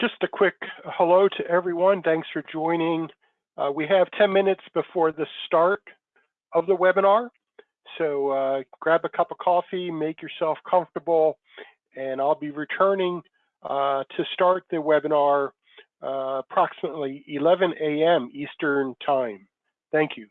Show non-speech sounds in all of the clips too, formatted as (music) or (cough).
just a quick hello to everyone. Thanks for joining. Uh, we have 10 minutes before the start of the webinar. So uh, grab a cup of coffee, make yourself comfortable, and I'll be returning uh, to start the webinar uh, approximately 11 a.m. Eastern Time. Thank you.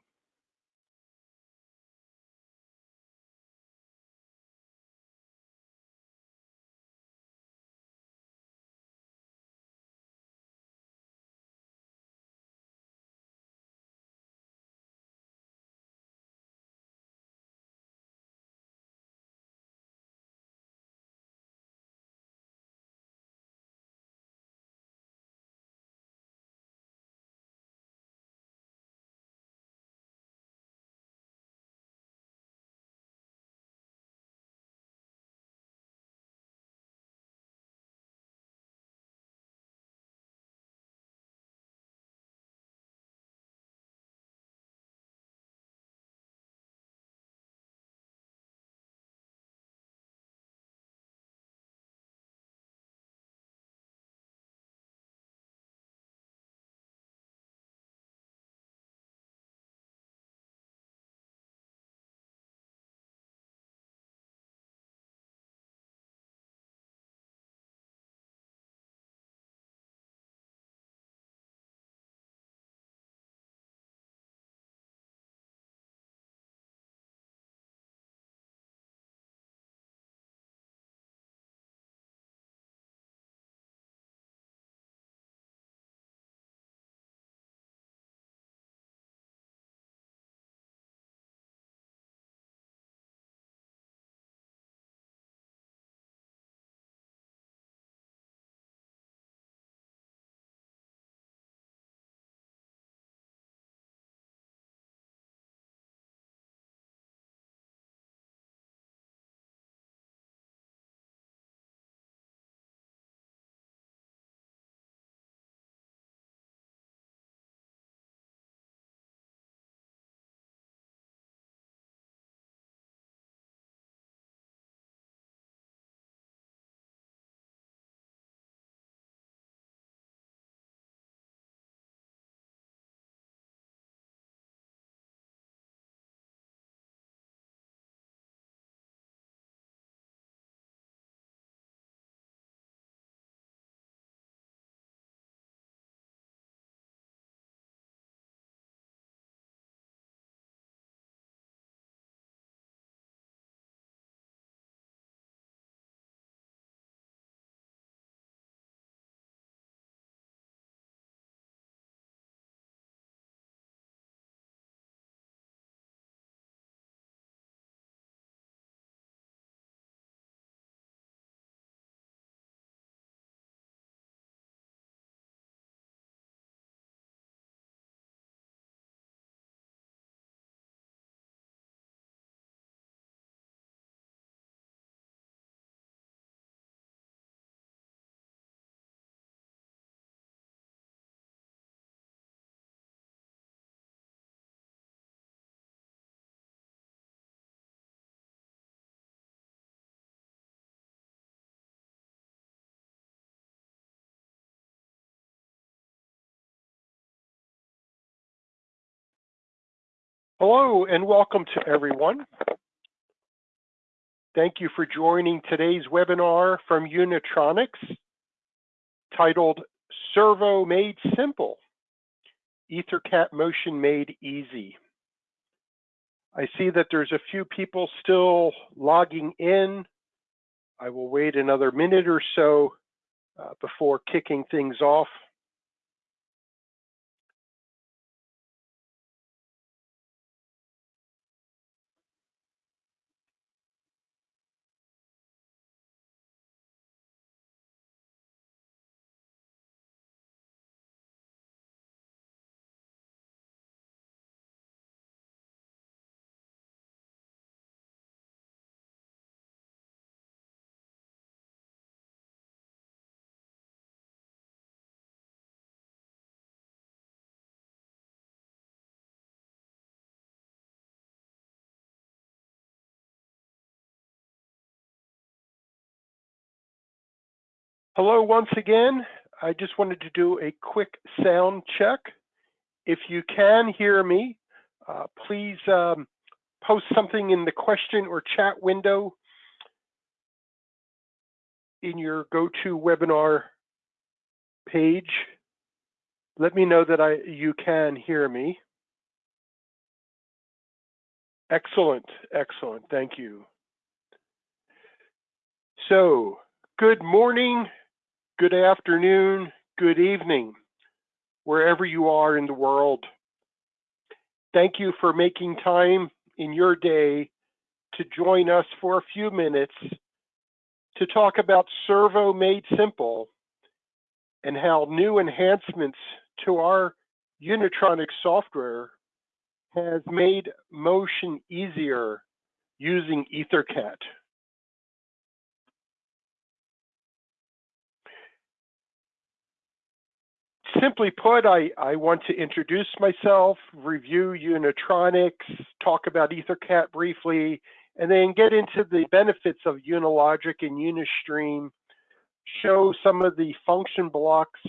Hello and welcome to everyone. Thank you for joining today's webinar from Unitronics titled Servo Made Simple, EtherCAT Motion Made Easy. I see that there's a few people still logging in. I will wait another minute or so uh, before kicking things off. Hello once again. I just wanted to do a quick sound check. If you can hear me, uh, please um, post something in the question or chat window in your GoToWebinar page. Let me know that I you can hear me. Excellent, excellent, thank you. So, good morning, good afternoon, good evening, wherever you are in the world. Thank you for making time in your day to join us for a few minutes to talk about Servo Made Simple and how new enhancements to our Unitronic software has made motion easier using EtherCAT. Simply put, I, I want to introduce myself, review Unitronics, talk about EtherCAT briefly, and then get into the benefits of Unilogic and Unistream, show some of the function blocks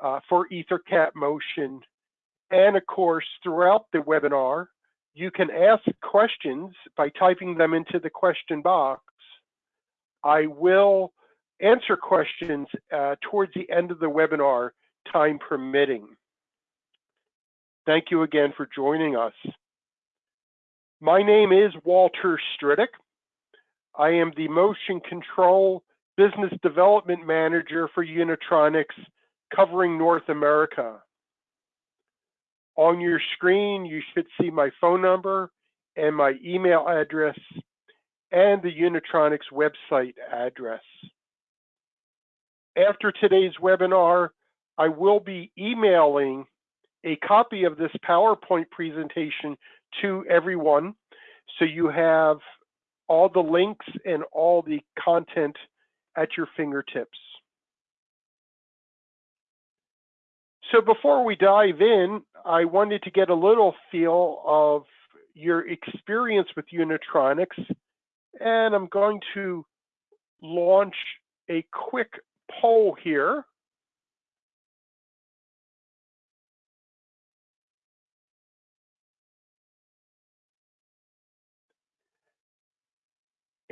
uh, for EtherCAT motion. And of course, throughout the webinar, you can ask questions by typing them into the question box. I will answer questions uh, towards the end of the webinar time permitting. Thank you again for joining us. My name is Walter Stridick. I am the Motion Control Business Development Manager for Unitronics covering North America. On your screen, you should see my phone number and my email address and the Unitronics website address. After today's webinar, I will be emailing a copy of this PowerPoint presentation to everyone. So you have all the links and all the content at your fingertips. So before we dive in, I wanted to get a little feel of your experience with Unitronics, and I'm going to launch a quick poll here.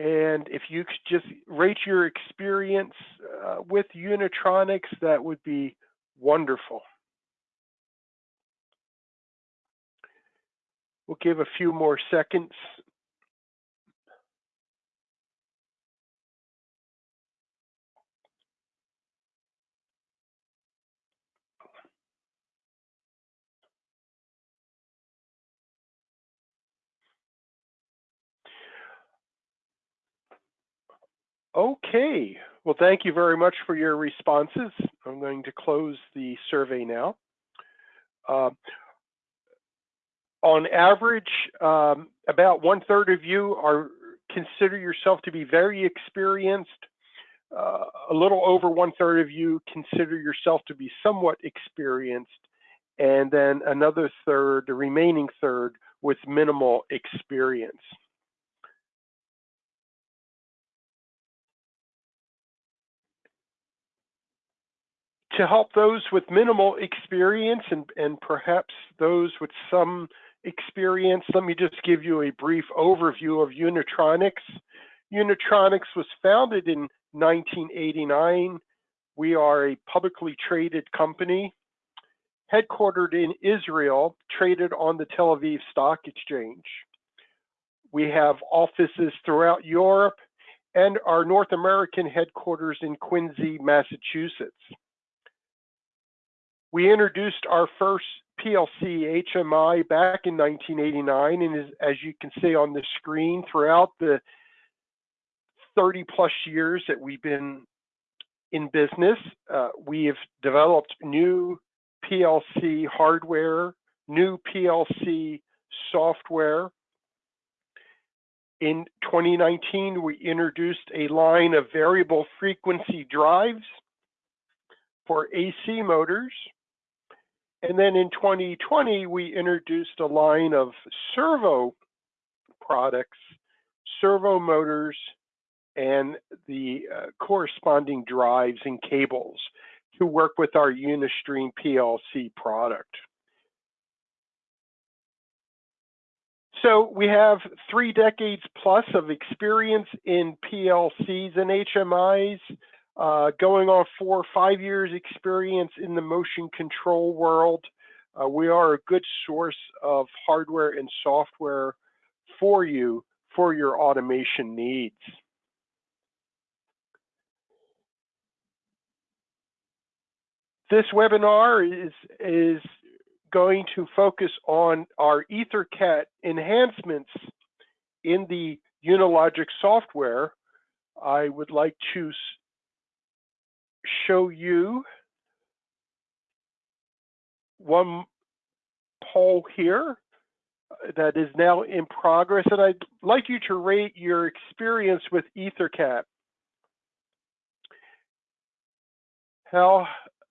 And if you could just rate your experience uh, with Unitronics, that would be wonderful. We'll give a few more seconds. Okay, well, thank you very much for your responses. I'm going to close the survey now. Uh, on average, um, about one third of you are consider yourself to be very experienced. Uh, a little over one third of you consider yourself to be somewhat experienced. And then another third, the remaining third, with minimal experience. To help those with minimal experience and, and perhaps those with some experience, let me just give you a brief overview of Unitronics. Unitronics was founded in 1989. We are a publicly traded company headquartered in Israel, traded on the Tel Aviv Stock Exchange. We have offices throughout Europe and our North American headquarters in Quincy, Massachusetts. We introduced our first PLC HMI back in 1989, and as, you can see on the screen, throughout the 30 plus years that we've been in business, uh, we have developed new PLC hardware, new PLC software. In 2019, we introduced a line of variable frequency drives for AC motors. And then in 2020, we introduced a line of servo products, servo motors, and the uh, corresponding drives and cables to work with our Unistream PLC product. So we have three decades plus of experience in PLCs and HMIs, uh, going on four or five years experience in the motion control world. Uh, we are a good source of hardware and software for you for your automation needs. This webinar is, is going to focus on our EtherCAT enhancements in the Unilogic software. I would like to show you one poll here uh, that is now in progress, and I'd like you to rate your experience with EtherCAT. How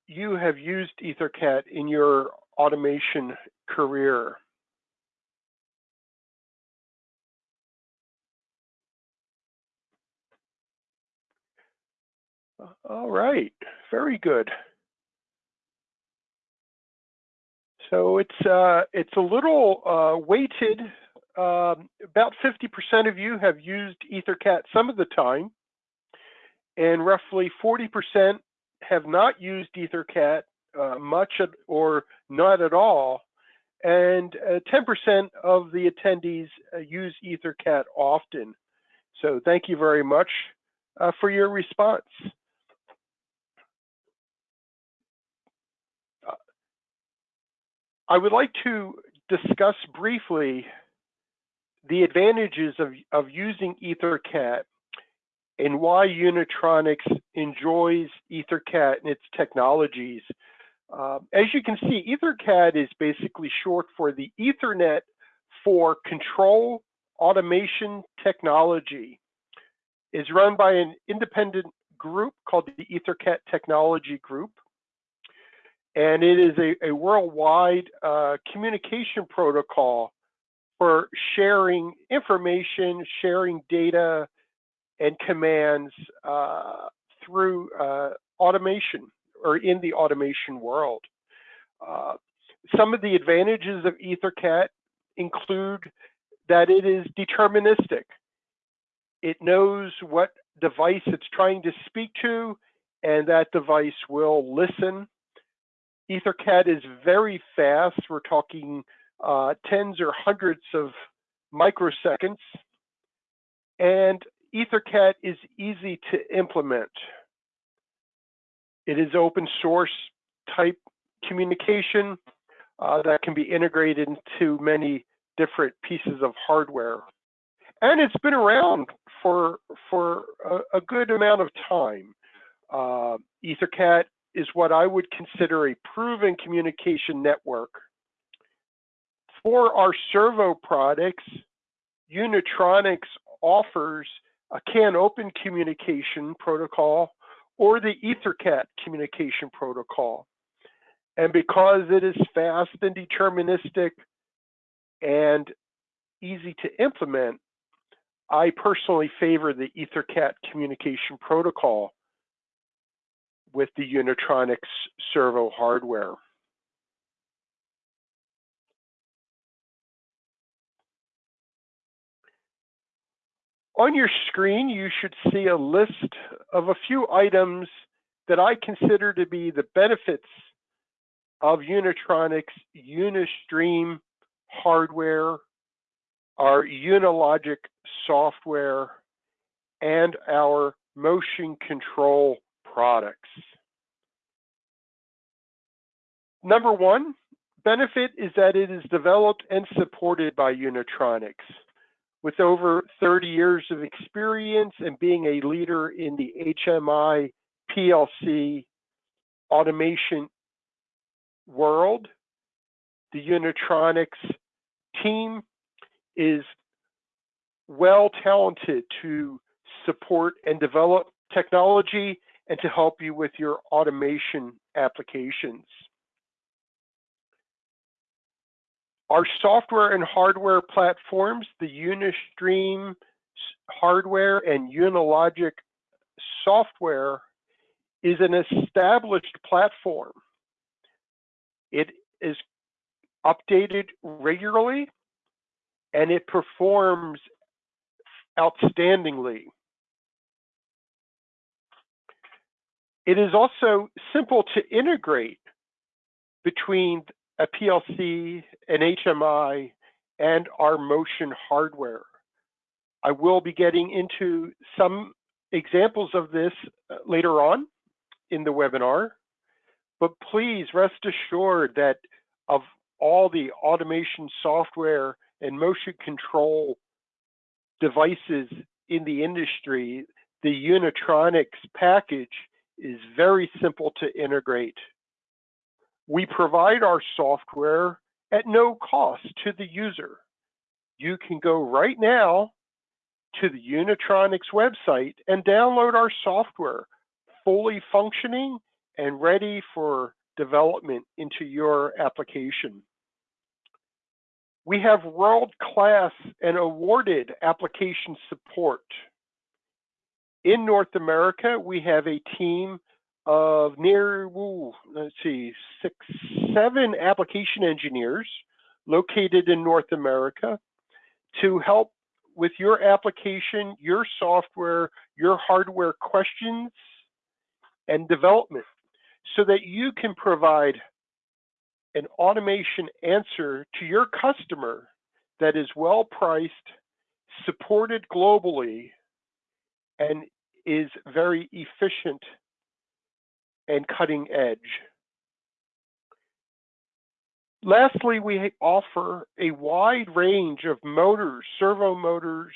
you have used EtherCAT in your automation career. All right, very good. So it's uh, it's a little uh, weighted. Um, about 50% of you have used EtherCAT some of the time, and roughly 40% have not used EtherCAT uh, much or not at all. And 10% uh, of the attendees uh, use EtherCAT often. So thank you very much uh, for your response. I would like to discuss briefly the advantages of, of using EtherCAT and why Unitronics enjoys EtherCAT and its technologies. Uh, as you can see, EtherCAT is basically short for the Ethernet for control automation technology. It's run by an independent group called the EtherCAT Technology Group. And it is a, a worldwide uh, communication protocol for sharing information, sharing data, and commands uh, through uh, automation or in the automation world. Uh, some of the advantages of EtherCAT include that it is deterministic. It knows what device it's trying to speak to, and that device will listen. EtherCAT is very fast. We're talking uh, tens or hundreds of microseconds. And EtherCAT is easy to implement. It is open source type communication uh, that can be integrated into many different pieces of hardware. And it's been around for, for a, a good amount of time. Uh, EtherCAT is what I would consider a proven communication network. For our servo products, Unitronics offers a CANopen communication protocol or the EtherCAT communication protocol. And because it is fast and deterministic and easy to implement, I personally favor the EtherCAT communication protocol with the Unitronics servo hardware. On your screen, you should see a list of a few items that I consider to be the benefits of Unitronics Unistream hardware, our Unilogic software, and our motion control products. Number one benefit is that it is developed and supported by Unitronics with over 30 years of experience and being a leader in the HMI PLC automation world, the Unitronics team is well talented to support and develop technology and to help you with your automation applications. Our software and hardware platforms, the Unistream hardware and Unilogic software is an established platform. It is updated regularly and it performs outstandingly. It is also simple to integrate between a PLC, an HMI, and our motion hardware. I will be getting into some examples of this uh, later on in the webinar, but please rest assured that of all the automation software and motion control devices in the industry, the Unitronics package is very simple to integrate. We provide our software at no cost to the user. You can go right now to the Unitronics website and download our software, fully functioning and ready for development into your application. We have world-class and awarded application support. In North America, we have a team of near, ooh, let's see, six, seven application engineers located in North America to help with your application, your software, your hardware questions and development so that you can provide an automation answer to your customer that is well priced, supported globally, and is very efficient and cutting edge. Lastly, we offer a wide range of motors, servo motors,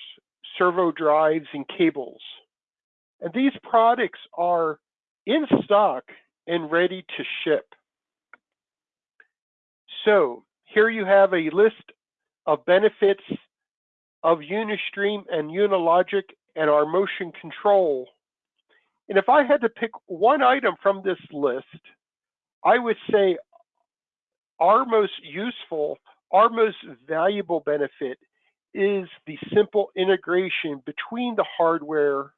servo drives, and cables. And these products are in stock and ready to ship. So here you have a list of benefits of Unistream and Unilogic and our motion control. And if I had to pick one item from this list, I would say our most useful, our most valuable benefit is the simple integration between the hardware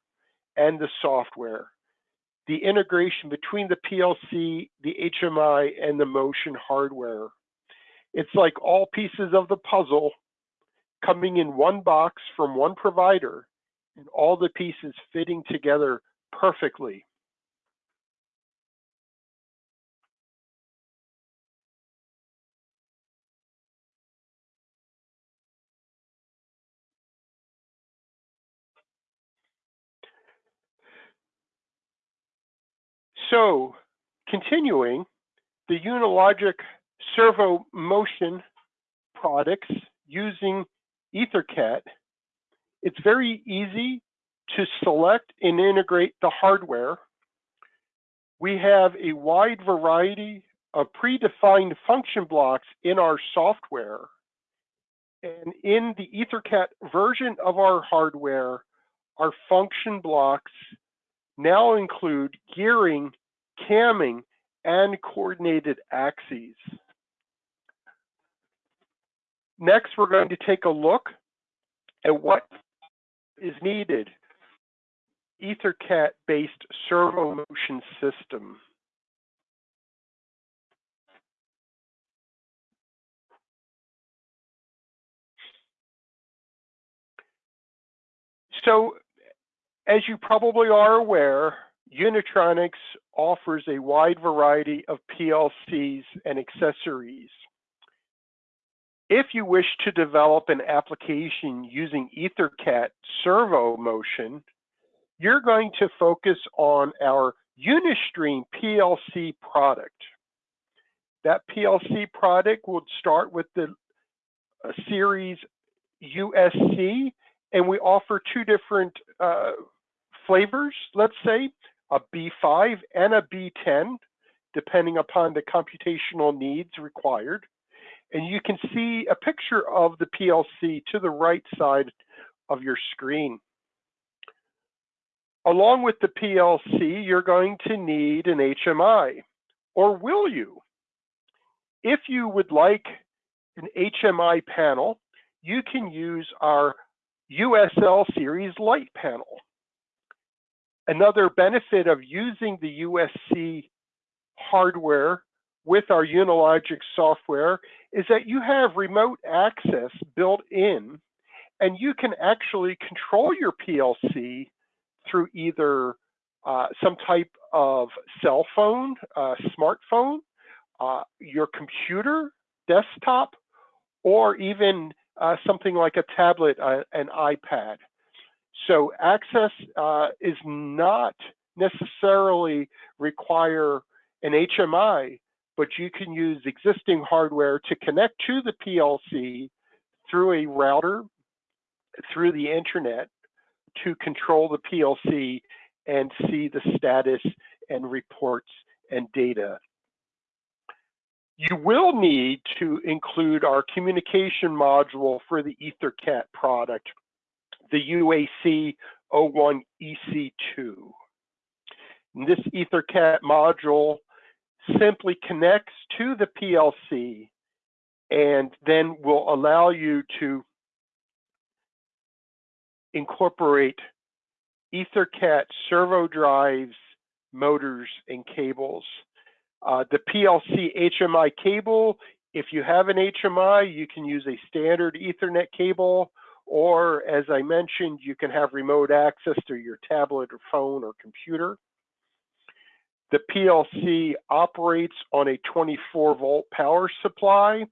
and the software. The integration between the PLC, the HMI, and the motion hardware. It's like all pieces of the puzzle coming in one box from one provider and all the pieces fitting together perfectly. So, continuing, the Unilogic servo motion products using EtherCAT, it's very easy to select and integrate the hardware. We have a wide variety of predefined function blocks in our software. And in the EtherCAT version of our hardware, our function blocks now include gearing, camming, and coordinated axes. Next, we're going to take a look at what is needed. EtherCAT-based servo motion system. So, as you probably are aware, Unitronics offers a wide variety of PLCs and accessories. If you wish to develop an application using EtherCAT servo motion, you're going to focus on our Unistream PLC product. That PLC product would start with the uh, series USC, and we offer two different uh, flavors, let's say, a B5 and a B10, depending upon the computational needs required. And you can see a picture of the PLC to the right side of your screen. Along with the PLC, you're going to need an HMI, or will you? If you would like an HMI panel, you can use our USL series light panel. Another benefit of using the USC hardware with our Unilogic software is that you have remote access built in and you can actually control your PLC through either uh, some type of cell phone, uh, smartphone, uh, your computer, desktop, or even uh, something like a tablet, uh, an iPad. So access uh, is not necessarily require an HMI, but you can use existing hardware to connect to the PLC through a router, through the internet to control the PLC and see the status and reports and data. You will need to include our communication module for the EtherCAT product, the UAC 01 EC2. And this EtherCAT module simply connects to the PLC and then will allow you to incorporate EtherCAT servo drives, motors, and cables. Uh, the PLC HMI cable, if you have an HMI, you can use a standard Ethernet cable, or as I mentioned, you can have remote access to your tablet or phone or computer. The PLC operates on a 24 volt power supply.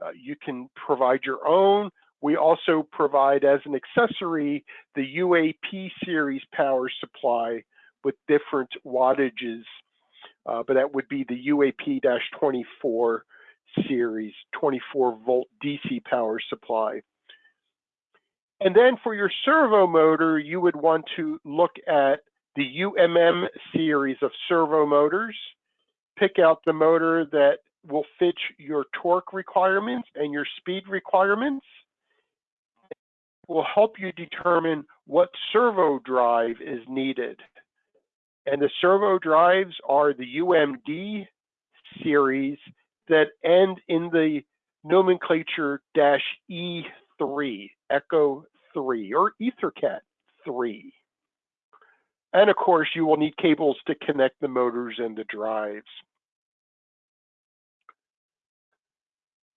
Uh, you can provide your own. We also provide as an accessory the UAP series power supply with different wattages, uh, but that would be the UAP-24 series 24 volt DC power supply. And then for your servo motor, you would want to look at the UMM series of servo motors, pick out the motor that will fit your torque requirements and your speed requirements, It will help you determine what servo drive is needed. And the servo drives are the UMD series that end in the nomenclature dash E3, Echo 3, or EtherCAT 3. And of course, you will need cables to connect the motors and the drives.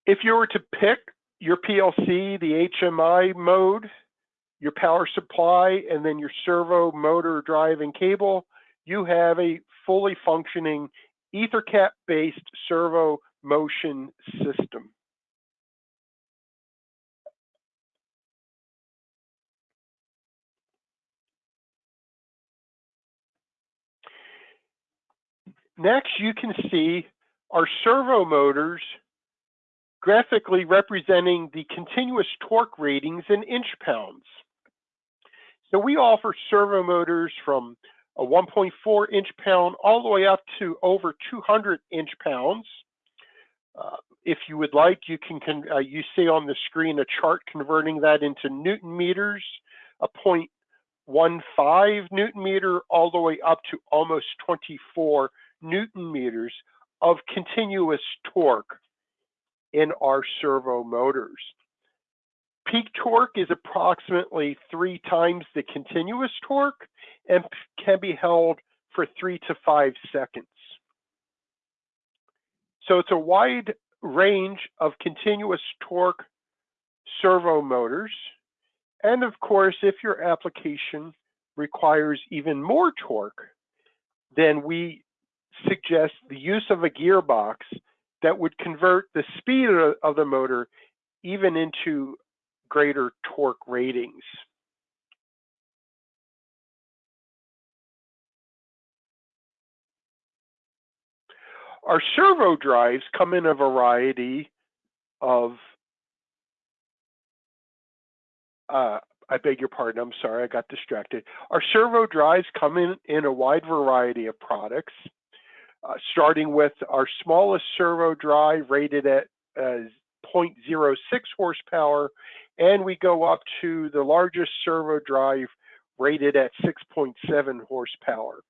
If you were to pick your PLC, the HMI mode, your power supply, and then your servo motor drive and cable, you have a fully functioning EtherCAT-based servo motion system. Next, you can see our servo motors graphically representing the continuous torque ratings in inch pounds. So we offer servo motors from a 1.4 inch pound all the way up to over 200 inch pounds. Uh, if you would like, you can, uh, you see on the screen a chart converting that into Newton meters, a 0.15 Newton meter all the way up to almost 24 Newton meters of continuous torque in our servo motors. Peak torque is approximately three times the continuous torque and can be held for three to five seconds. So it's a wide range of continuous torque servo motors. And of course, if your application requires even more torque, then we suggest the use of a gearbox that would convert the speed of the motor even into greater torque ratings. Our servo drives come in a variety of, uh, I beg your pardon, I'm sorry, I got distracted. Our servo drives come in, in a wide variety of products uh, starting with our smallest servo drive rated at uh, 0.06 horsepower, and we go up to the largest servo drive rated at 6.7 horsepower.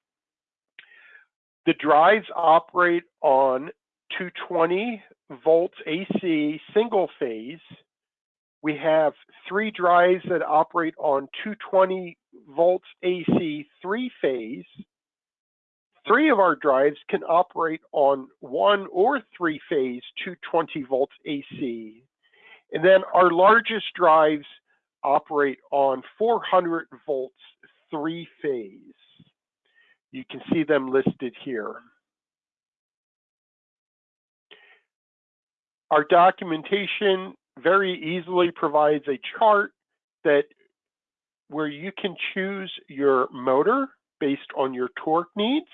The drives operate on 220 volts AC single phase We have three drives that operate on 220 volts AC three phase. Three of our drives can operate on one or three phase 220 volts AC. And then our largest drives operate on 400 volts three phase. You can see them listed here. Our documentation very easily provides a chart that where you can choose your motor based on your torque needs,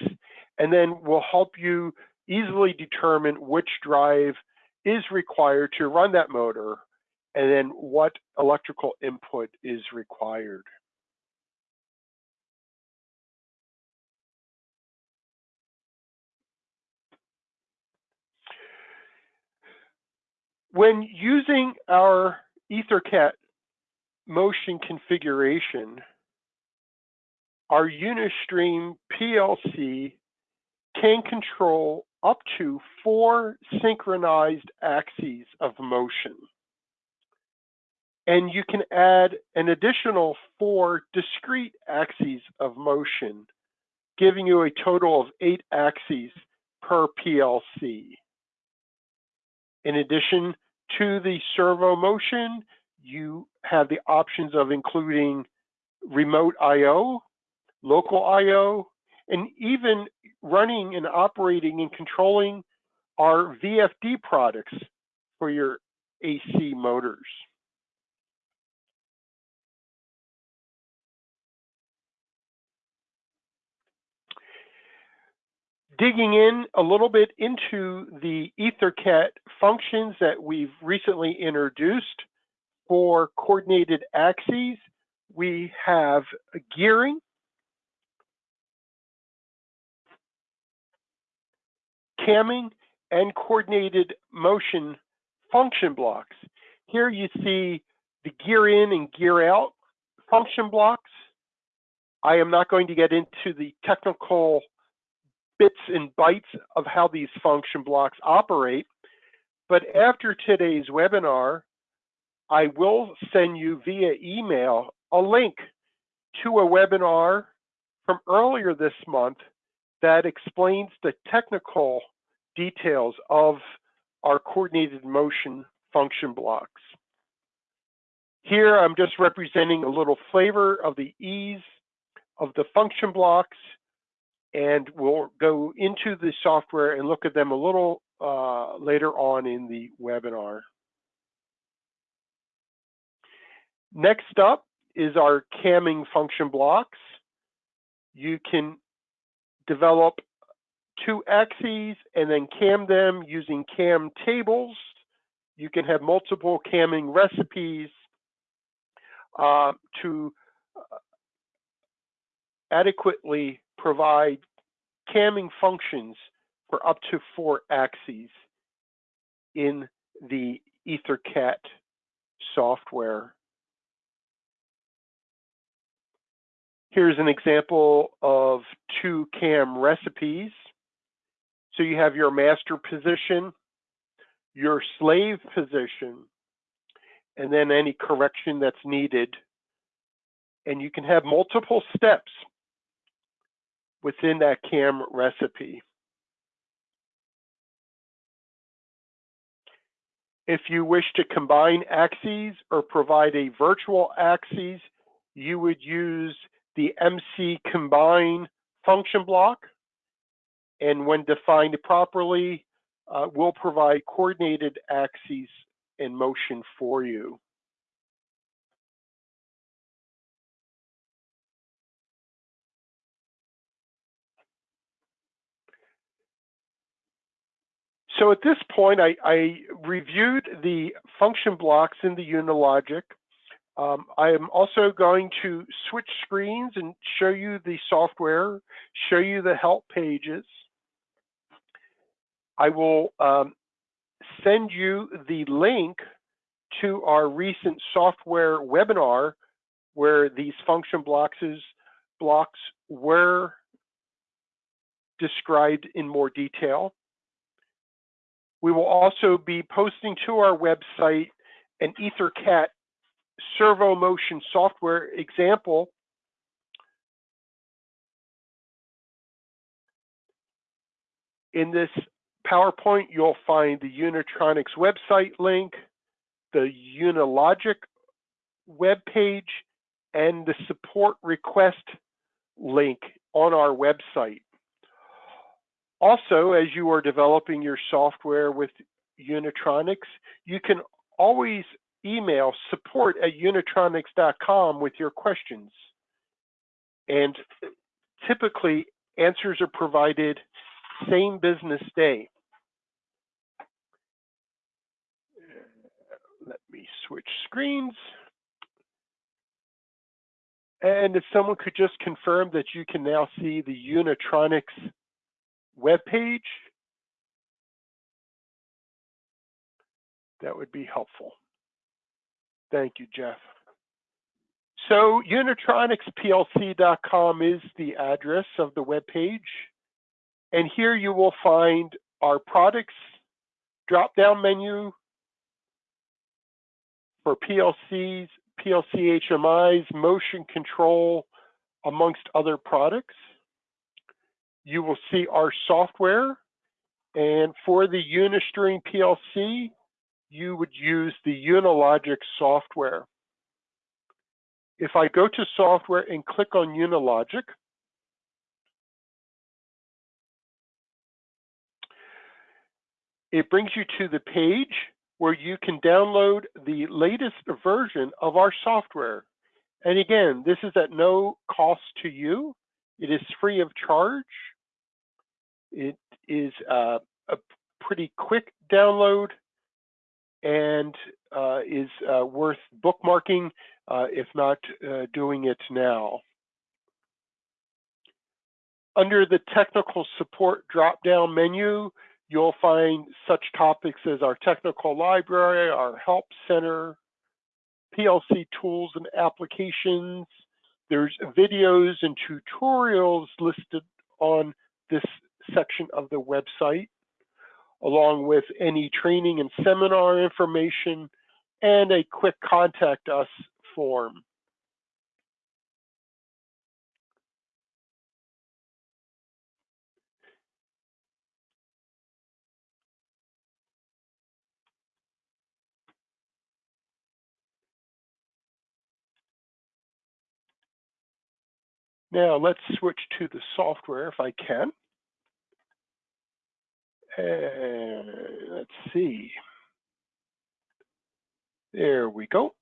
and then we'll help you easily determine which drive is required to run that motor, and then what electrical input is required. When using our EtherCAT motion configuration, our Unistream PLC can control up to four synchronized axes of motion. And you can add an additional four discrete axes of motion, giving you a total of eight axes per PLC. In addition to the servo motion, you have the options of including remote I.O., local I.O., and even running and operating and controlling our VFD products for your AC motors. digging in a little bit into the EtherCAT functions that we've recently introduced for coordinated axes, we have gearing, camming, and coordinated motion function blocks. Here you see the gear in and gear out function blocks. I am not going to get into the technical bits and bytes of how these function blocks operate. But after today's webinar, I will send you via email a link to a webinar from earlier this month that explains the technical details of our coordinated motion function blocks. Here, I'm just representing a little flavor of the ease of the function blocks and we'll go into the software and look at them a little uh, later on in the webinar. Next up is our camming function blocks. You can develop two axes and then cam them using cam tables. You can have multiple camming recipes uh, to uh, adequately provide camming functions for up to four axes in the EtherCAT software. Here's an example of two cam recipes. So you have your master position, your slave position, and then any correction that's needed. And you can have multiple steps within that CAM recipe. If you wish to combine axes or provide a virtual axes, you would use the MC combine function block. And when defined properly, uh, will provide coordinated axes in motion for you. So at this point, I, I reviewed the function blocks in the Unilogic. Um, I am also going to switch screens and show you the software, show you the help pages. I will um, send you the link to our recent software webinar where these function blocks, blocks were described in more detail. We will also be posting to our website an EtherCAT servo motion software example, in this PowerPoint, you'll find the Unitronics website link, the Unilogic web page, and the support request link on our website. Also, as you are developing your software with Unitronics, you can always email support at unitronics.com with your questions. And typically, answers are provided same business day. Let me switch screens. And if someone could just confirm that you can now see the Unitronics web page, that would be helpful. Thank you, Jeff. So unitronicsplc.com is the address of the web page. And here you will find our products drop-down menu for PLCs, PLC HMIs, motion control, amongst other products. You will see our software. And for the Unistream PLC, you would use the Unilogic software. If I go to software and click on Unilogic, it brings you to the page where you can download the latest version of our software. And again, this is at no cost to you. It is free of charge. It is uh, a pretty quick download and uh, is uh, worth bookmarking, uh, if not doing it now. Under the technical support drop-down menu, you'll find such topics as our technical library, our help center, PLC tools and applications. There's videos and tutorials listed on this section of the website along with any training and seminar information and a quick contact us form. Now let's switch to the software if I can. Uh, let's see. There we go.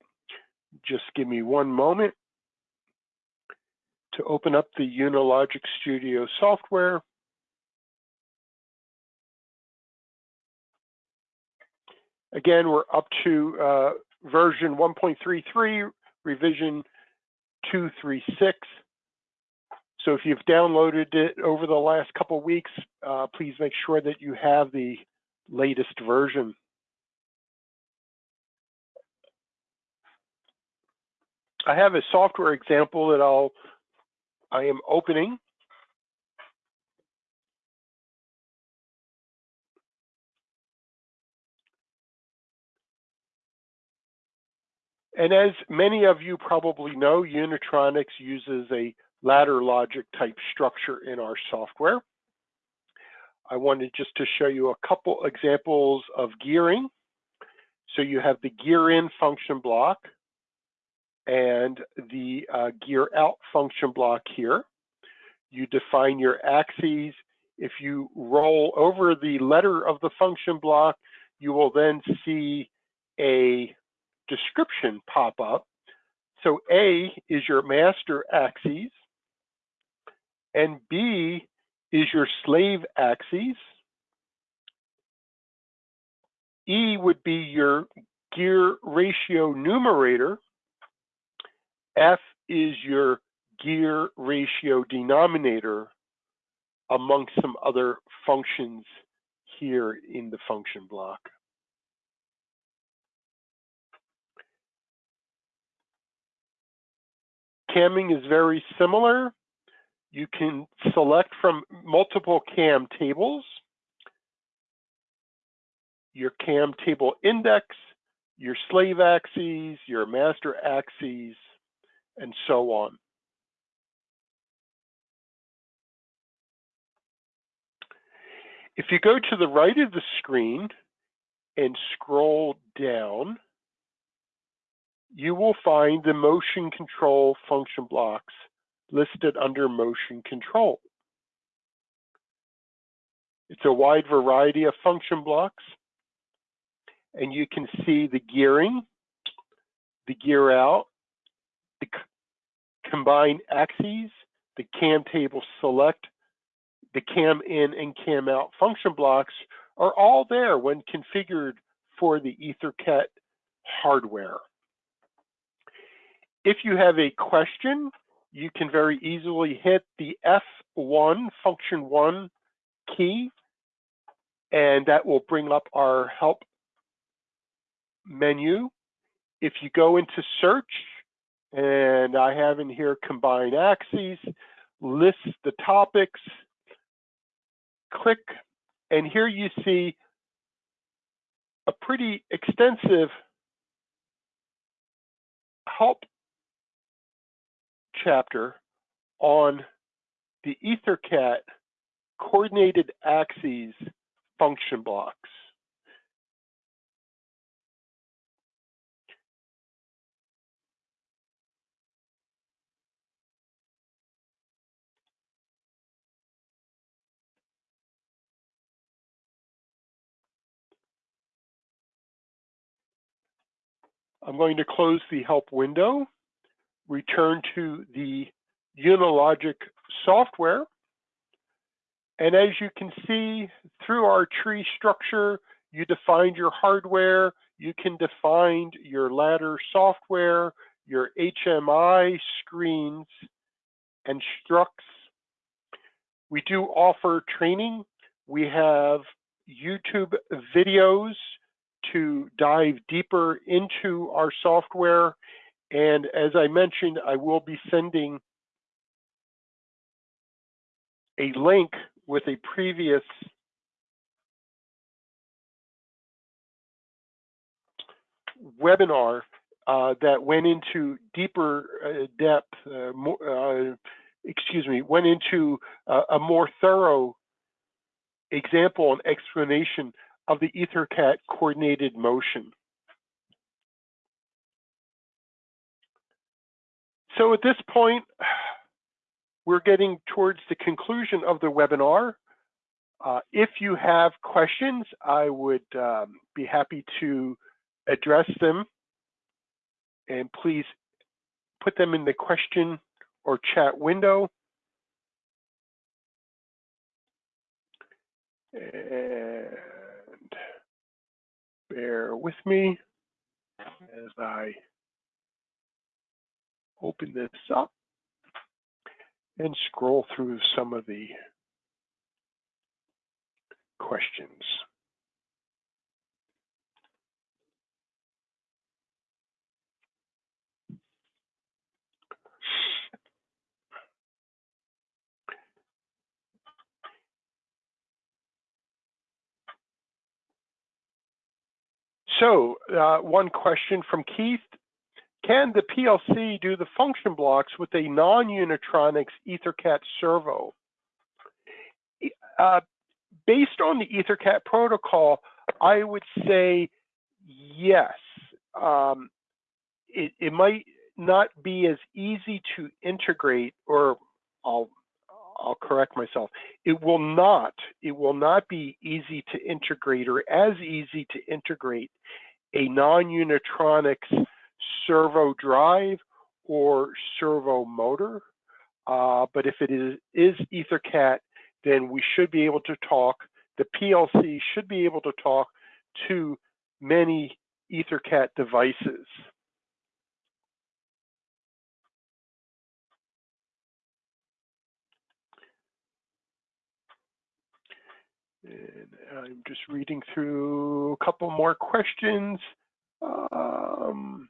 Just give me one moment to open up the Unilogic Studio software. Again, we're up to uh, version 1.33, revision 236. So if you've downloaded it over the last couple weeks, uh, please make sure that you have the latest version. I have a software example that I'll, I am opening. And as many of you probably know, Unitronics uses a ladder logic type structure in our software. I wanted just to show you a couple examples of gearing. So you have the gear in function block and the uh, gear out function block here. You define your axes. If you roll over the letter of the function block, you will then see a description pop up. So A is your master axis and B is your slave axis. E would be your gear ratio numerator. F is your gear ratio denominator among some other functions here in the function block. Camming is very similar. You can select from multiple CAM tables, your CAM table index, your slave axes, your master axes, and so on. If you go to the right of the screen and scroll down, you will find the motion control function blocks listed under motion control. It's a wide variety of function blocks and you can see the gearing, the gear out, the combine axes, the cam table select, the cam in and cam out function blocks are all there when configured for the EtherCAT hardware. If you have a question, you can very easily hit the F1 function 1 key and that will bring up our help menu. If you go into search, and I have in here combine axes, list the topics, click, and here you see a pretty extensive help chapter on the EtherCAT coordinated axes function blocks. I'm going to close the help window, return to the Unilogic software. And as you can see through our tree structure, you defined your hardware, you can define your ladder software, your HMI screens, and structs. We do offer training. We have YouTube videos to dive deeper into our software. And as I mentioned, I will be sending a link with a previous webinar uh, that went into deeper uh, depth, uh, more, uh, excuse me, went into uh, a more thorough example and explanation of the EtherCAT coordinated motion. So at this point, (sighs) we're getting towards the conclusion of the webinar. Uh, if you have questions, I would um, be happy to address them. And please put them in the question or chat window. And bear with me as I open this up and scroll through some of the questions. So uh, one question from Keith. Can the PLC do the function blocks with a non-Unitronics EtherCAT servo? Uh, based on the EtherCAT protocol, I would say yes. Um, it, it might not be as easy to integrate, or I'll I'll correct myself. It will not, it will not be easy to integrate or as easy to integrate a non-Unitronics servo drive or servo motor. Uh, but if it is, is EtherCAT, then we should be able to talk, the PLC should be able to talk to many EtherCAT devices. And I'm just reading through a couple more questions. Um,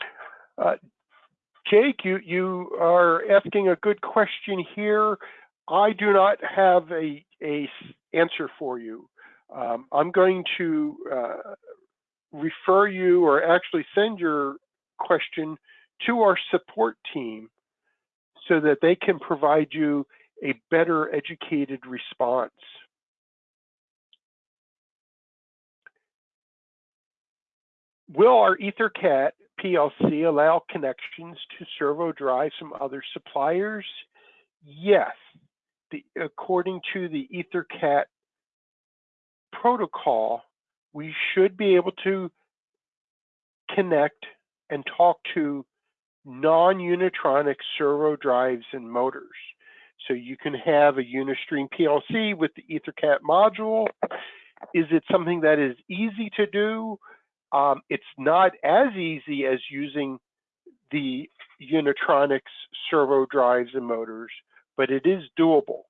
uh, Jake, you, you are asking a good question here. I do not have a, a answer for you. Um, I'm going to uh, refer you or actually send your question to our support team so that they can provide you a better educated response. Will our EtherCAT PLC allow connections to servo drives from other suppliers? Yes. The, according to the EtherCAT protocol, we should be able to connect and talk to non-Unitronic servo drives and motors. So you can have a Unistream PLC with the EtherCAT module. Is it something that is easy to do? Um, it's not as easy as using the Unitronics servo drives and motors, but it is doable.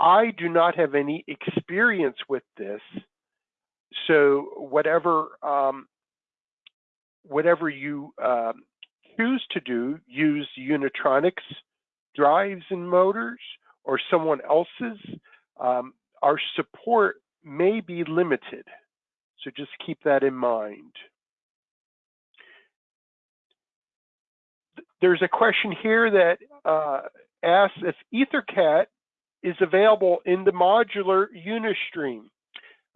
I do not have any experience with this, so whatever um, whatever you um, choose to do, use Unitronics drives and motors or someone else's, um, our support may be limited. So just keep that in mind. There's a question here that uh, asks if EtherCAT is available in the modular Unistream.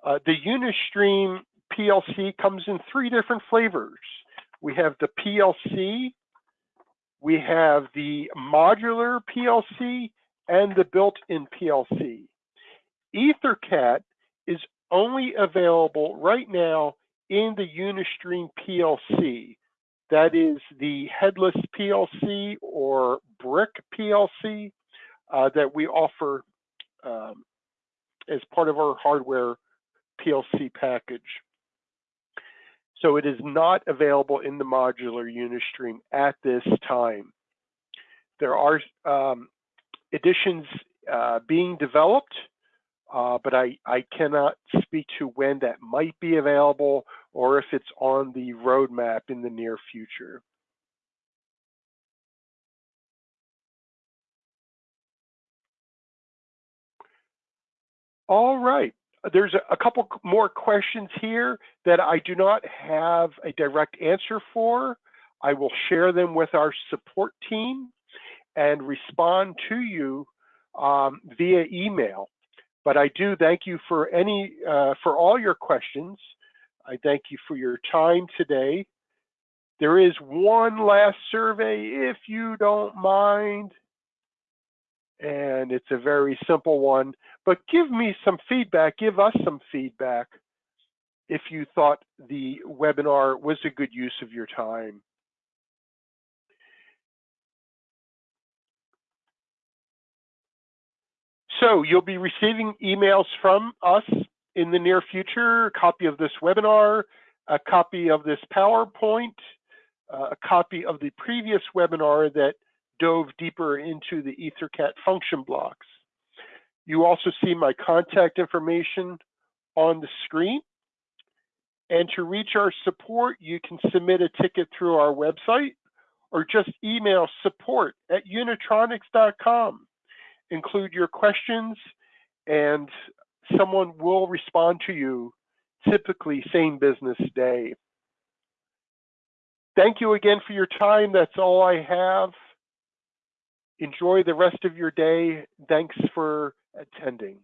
Uh, the Unistream PLC comes in three different flavors. We have the PLC, we have the modular PLC, and the built-in PLC. EtherCAT is only available right now in the Unistream PLC. That is the headless PLC or brick PLC uh, that we offer um, as part of our hardware PLC package. So it is not available in the modular Unistream at this time. There are um, editions uh, being developed uh, but I, I cannot speak to when that might be available or if it's on the roadmap in the near future. All right. There's a, a couple more questions here that I do not have a direct answer for. I will share them with our support team and respond to you um, via email. But I do thank you for any uh, for all your questions. I thank you for your time today. There is one last survey, if you don't mind. And it's a very simple one, but give me some feedback, give us some feedback if you thought the webinar was a good use of your time. So you'll be receiving emails from us in the near future, a copy of this webinar, a copy of this PowerPoint, uh, a copy of the previous webinar that dove deeper into the EtherCAT function blocks. You also see my contact information on the screen. And to reach our support, you can submit a ticket through our website or just email support at unitronics.com include your questions and someone will respond to you typically same business day. Thank you again for your time. That's all I have. Enjoy the rest of your day. Thanks for attending.